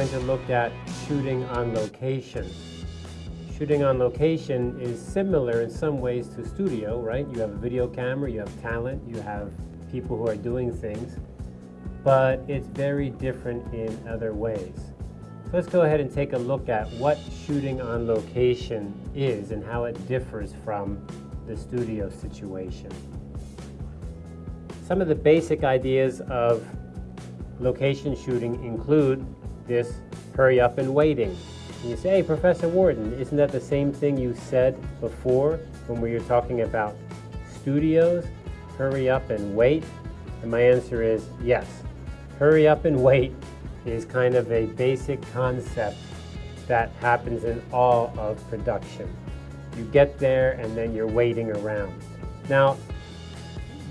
going to look at shooting on location. Shooting on location is similar in some ways to studio, right? You have a video camera, you have talent, you have people who are doing things, but it's very different in other ways. So let's go ahead and take a look at what shooting on location is and how it differs from the studio situation. Some of the basic ideas of location shooting include this hurry up and waiting. And you say, hey, Professor Warden, isn't that the same thing you said before when we were talking about studios? Hurry up and wait? And my answer is yes. Hurry up and wait is kind of a basic concept that happens in all of production. You get there and then you're waiting around. Now,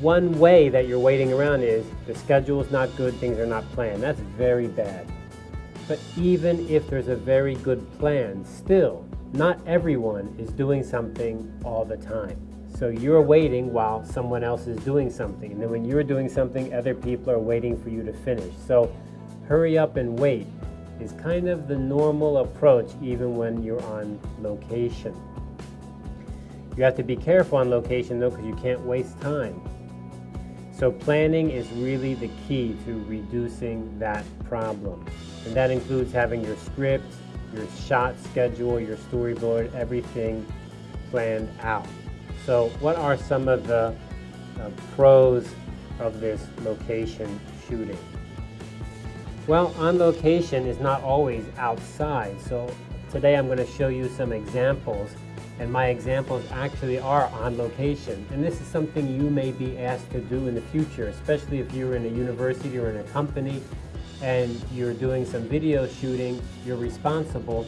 one way that you're waiting around is the schedule is not good, things are not planned. That's very bad. But even if there's a very good plan, still, not everyone is doing something all the time. So you're waiting while someone else is doing something. And then when you're doing something, other people are waiting for you to finish. So hurry up and wait is kind of the normal approach even when you're on location. You have to be careful on location though because you can't waste time. So planning is really the key to reducing that problem. And that includes having your script, your shot schedule, your storyboard, everything planned out. So what are some of the uh, pros of this location shooting? Well, on location is not always outside. So today I'm going to show you some examples and my examples actually are on location. And this is something you may be asked to do in the future, especially if you're in a university or in a company and you're doing some video shooting, you're responsible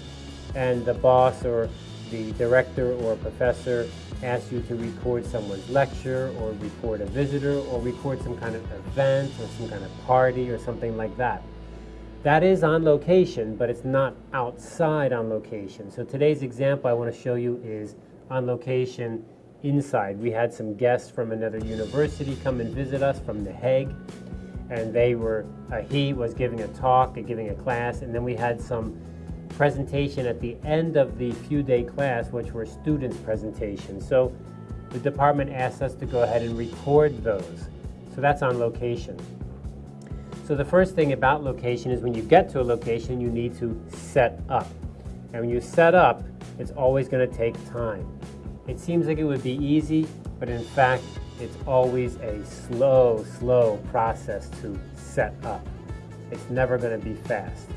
and the boss or the director or professor asks you to record someone's lecture or record a visitor or record some kind of event or some kind of party or something like that. That is on location, but it's not outside on location. So today's example I want to show you is on location inside. We had some guests from another university come and visit us from The Hague, and they were, uh, he was giving a talk, uh, giving a class, and then we had some presentation at the end of the few day class, which were students' presentations. So the department asked us to go ahead and record those. So that's on location. So the first thing about location is when you get to a location, you need to set up. And when you set up, it's always going to take time. It seems like it would be easy, but in fact, it's always a slow, slow process to set up. It's never going to be fast.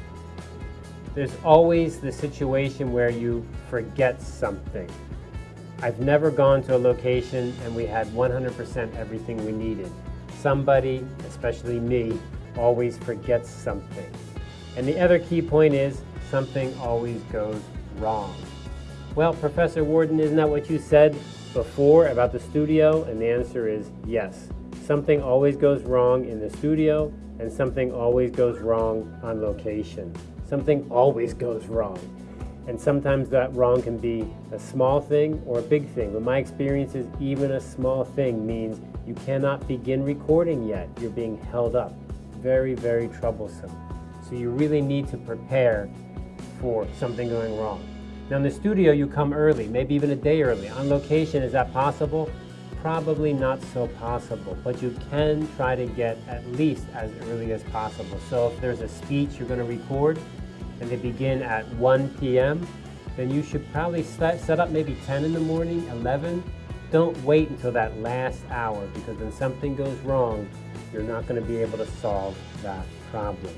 There's always the situation where you forget something. I've never gone to a location and we had 100% everything we needed. Somebody, especially me, always forgets something. And the other key point is something always goes wrong. Well, Professor Warden, isn't that what you said before about the studio? And the answer is yes. Something always goes wrong in the studio and something always goes wrong on location. Something always goes wrong. And sometimes that wrong can be a small thing or a big thing. But my experience is even a small thing means you cannot begin recording yet. You're being held up very, very troublesome. So you really need to prepare for something going wrong. Now in the studio, you come early, maybe even a day early. On location, is that possible? Probably not so possible, but you can try to get at least as early as possible. So if there's a speech you're going to record and they begin at 1 p.m., then you should probably set, set up maybe 10 in the morning, 11. Don't wait until that last hour because when something goes wrong, you're not going to be able to solve that problem.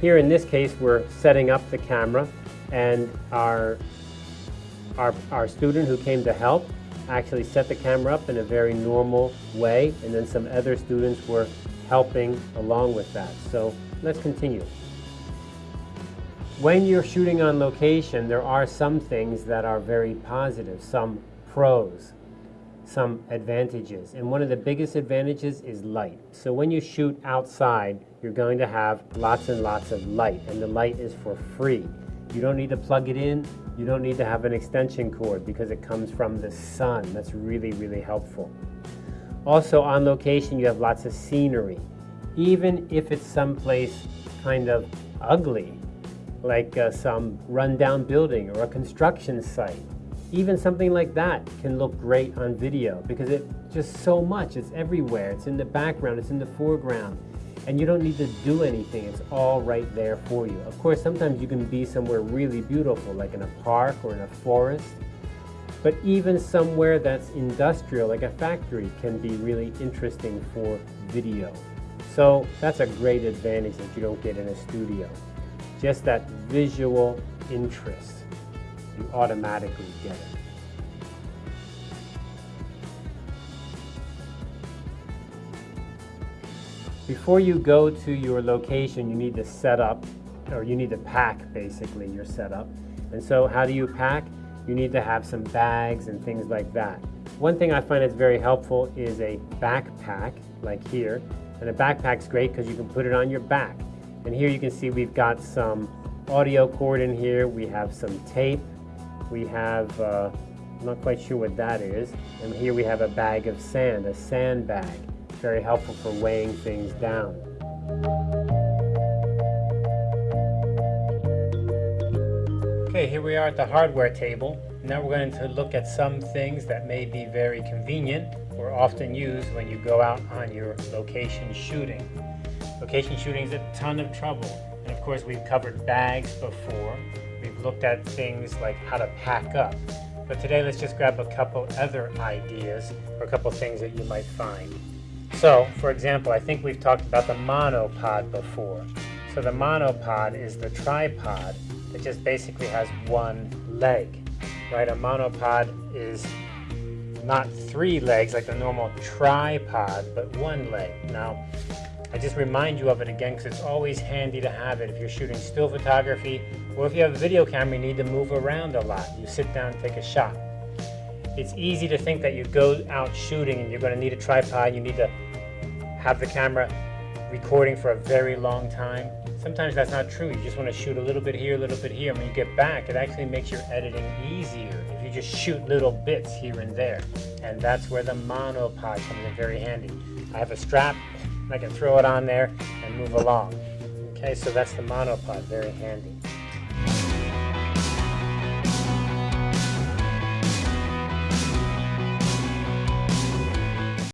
Here in this case, we're setting up the camera and our, our, our student who came to help actually set the camera up in a very normal way and then some other students were helping along with that. So let's continue. When you're shooting on location, there are some things that are very positive, some pros some advantages. And one of the biggest advantages is light. So when you shoot outside, you're going to have lots and lots of light, and the light is for free. You don't need to plug it in. You don't need to have an extension cord because it comes from the sun. That's really, really helpful. Also on location, you have lots of scenery. Even if it's someplace kind of ugly, like uh, some rundown building or a construction site. Even something like that can look great on video because it just so much, it's everywhere. It's in the background, it's in the foreground, and you don't need to do anything. It's all right there for you. Of course, sometimes you can be somewhere really beautiful, like in a park or in a forest, but even somewhere that's industrial, like a factory, can be really interesting for video. So that's a great advantage that you don't get in a studio. Just that visual interest, you automatically get it. Before you go to your location, you need to set up, or you need to pack basically your setup. And so how do you pack? You need to have some bags and things like that. One thing I find is very helpful is a backpack, like here. And a backpack's great because you can put it on your back. And here you can see we've got some audio cord in here, we have some tape, we have, uh, I'm not quite sure what that is, and here we have a bag of sand, a sand bag. Very helpful for weighing things down. Okay, here we are at the hardware table. Now we're going to look at some things that may be very convenient or often used when you go out on your location shooting. Location shooting is a ton of trouble. And of course we've covered bags before. We've looked at things like how to pack up. But today let's just grab a couple other ideas or a couple things that you might find. So, for example, I think we've talked about the monopod before. So the monopod is the tripod that just basically has one leg, right? A monopod is not three legs like the normal tripod, but one leg. Now, I just remind you of it again because it's always handy to have it if you're shooting still photography or if you have a video camera you need to move around a lot. You sit down and take a shot. It's easy to think that you go out shooting and you're going to need a tripod, you need to have the camera recording for a very long time. Sometimes that's not true. You just want to shoot a little bit here, a little bit here. And When you get back, it actually makes your editing easier if you just shoot little bits here and there. And that's where the monopod comes in very handy. I have a strap, I can throw it on there and move along. Okay, so that's the monopod, very handy.